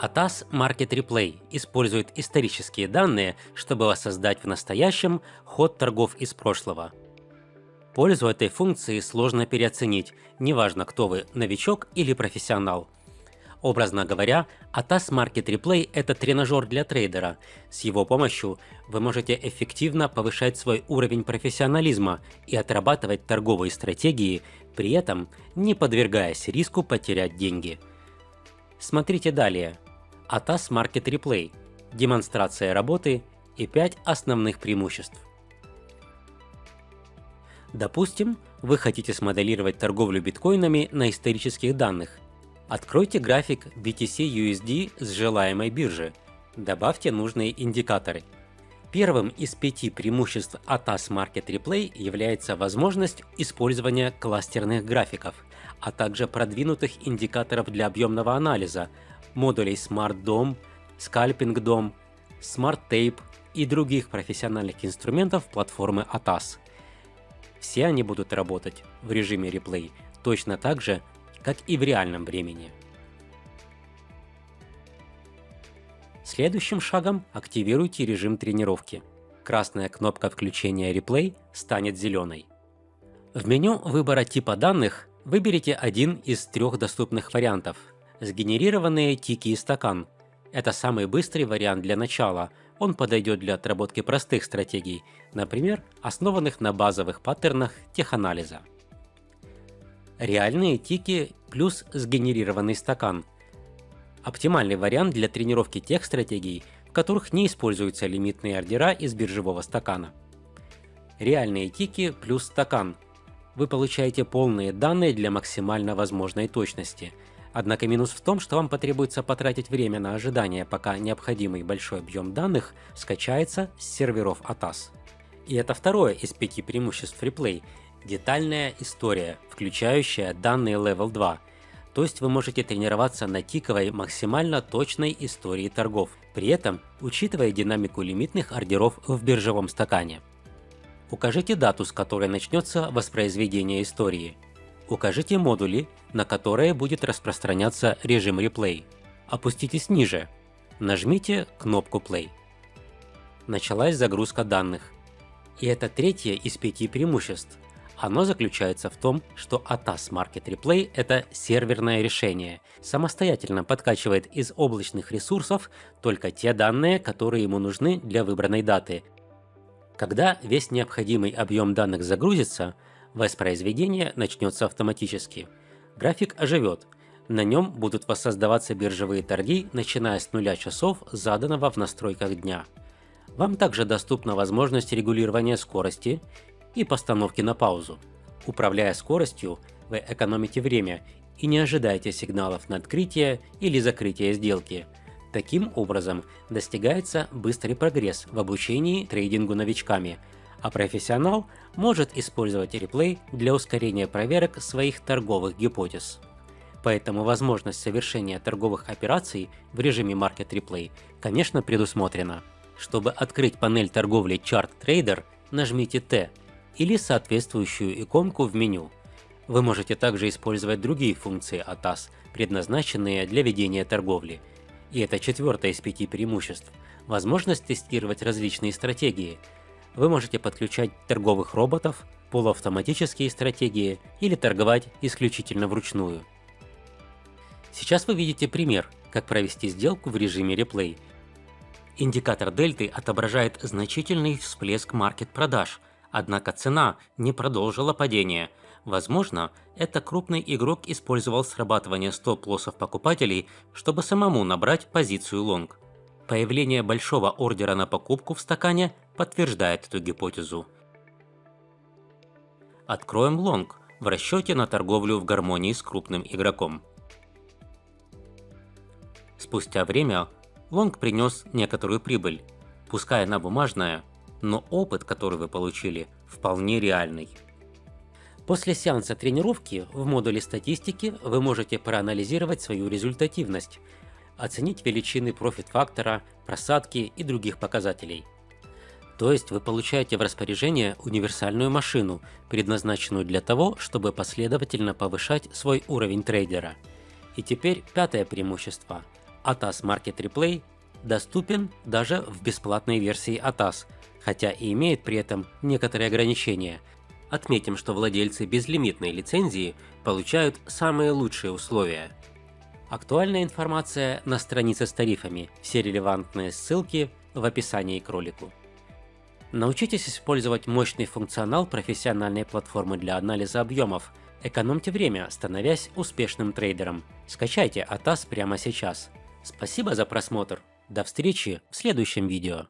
ATAS Market Replay использует исторические данные, чтобы воссоздать в настоящем ход торгов из прошлого. Пользу этой функции сложно переоценить, неважно кто вы, новичок или профессионал. Образно говоря, ATAS Market Replay – это тренажер для трейдера. С его помощью вы можете эффективно повышать свой уровень профессионализма и отрабатывать торговые стратегии, при этом не подвергаясь риску потерять деньги. Смотрите далее. ATAS Market Replay, демонстрация работы и 5 основных преимуществ. Допустим, вы хотите смоделировать торговлю биткоинами на исторических данных. Откройте график BTC-USD с желаемой биржи. Добавьте нужные индикаторы. Первым из пяти преимуществ ATAS Market Replay является возможность использования кластерных графиков, а также продвинутых индикаторов для объемного анализа, модулей Smart DOM, Scalping DOM, Smart Tape и других профессиональных инструментов платформы ATAS. Все они будут работать в режиме реплей точно так же, как и в реальном времени. Следующим шагом активируйте режим тренировки. Красная кнопка включения реплей станет зеленой. В меню выбора типа данных выберите один из трех доступных вариантов. Сгенерированные тики и стакан. Это самый быстрый вариант для начала, он подойдет для отработки простых стратегий, например, основанных на базовых паттернах теханализа. Реальные тики плюс сгенерированный стакан. Оптимальный вариант для тренировки тех стратегий, в которых не используются лимитные ордера из биржевого стакана. Реальные тики плюс стакан. Вы получаете полные данные для максимально возможной точности – Однако минус в том, что вам потребуется потратить время на ожидание, пока необходимый большой объем данных скачается с серверов ATAS. И это второе из пяти преимуществ FreePlay – детальная история, включающая данные Level 2. То есть вы можете тренироваться на тиковой максимально точной истории торгов, при этом учитывая динамику лимитных ордеров в биржевом стакане. Укажите дату, с которой начнется воспроизведение истории – Укажите модули, на которые будет распространяться режим реплей. Опуститесь ниже. Нажмите кнопку Play. Началась загрузка данных. И это третье из пяти преимуществ. Оно заключается в том, что ATAS Market Replay – это серверное решение, самостоятельно подкачивает из облачных ресурсов только те данные, которые ему нужны для выбранной даты. Когда весь необходимый объем данных загрузится, Воспроизведение начнется автоматически. График оживет. На нем будут воссоздаваться биржевые торги, начиная с нуля часов, заданного в настройках дня. Вам также доступна возможность регулирования скорости и постановки на паузу. Управляя скоростью, вы экономите время и не ожидаете сигналов на открытие или закрытие сделки. Таким образом, достигается быстрый прогресс в обучении трейдингу новичками – а профессионал может использовать реплей для ускорения проверок своих торговых гипотез. Поэтому возможность совершения торговых операций в режиме Market Replay, конечно, предусмотрена. Чтобы открыть панель торговли Chart Trader, нажмите T или соответствующую иконку в меню. Вы можете также использовать другие функции ATAS, предназначенные для ведения торговли. И это четвертое из пяти преимуществ – возможность тестировать различные стратегии – вы можете подключать торговых роботов, полуавтоматические стратегии или торговать исключительно вручную. Сейчас вы видите пример, как провести сделку в режиме реплей. Индикатор дельты отображает значительный всплеск маркет-продаж, однако цена не продолжила падение. Возможно, это крупный игрок использовал срабатывание стоп-лоссов покупателей, чтобы самому набрать позицию лонг. Появление большого ордера на покупку в стакане подтверждает эту гипотезу. Откроем лонг в расчете на торговлю в гармонии с крупным игроком. Спустя время лонг принес некоторую прибыль, пускай она бумажная, но опыт, который вы получили, вполне реальный. После сеанса тренировки в модуле статистики вы можете проанализировать свою результативность оценить величины профит-фактора, просадки и других показателей. То есть вы получаете в распоряжение универсальную машину, предназначенную для того, чтобы последовательно повышать свой уровень трейдера. И теперь пятое преимущество. ATAS Market Replay доступен даже в бесплатной версии ATAS, хотя и имеет при этом некоторые ограничения. Отметим, что владельцы безлимитной лицензии получают самые лучшие условия. Актуальная информация на странице с тарифами, все релевантные ссылки в описании к ролику. Научитесь использовать мощный функционал профессиональной платформы для анализа объемов. Экономьте время, становясь успешным трейдером. Скачайте ATAS прямо сейчас. Спасибо за просмотр. До встречи в следующем видео.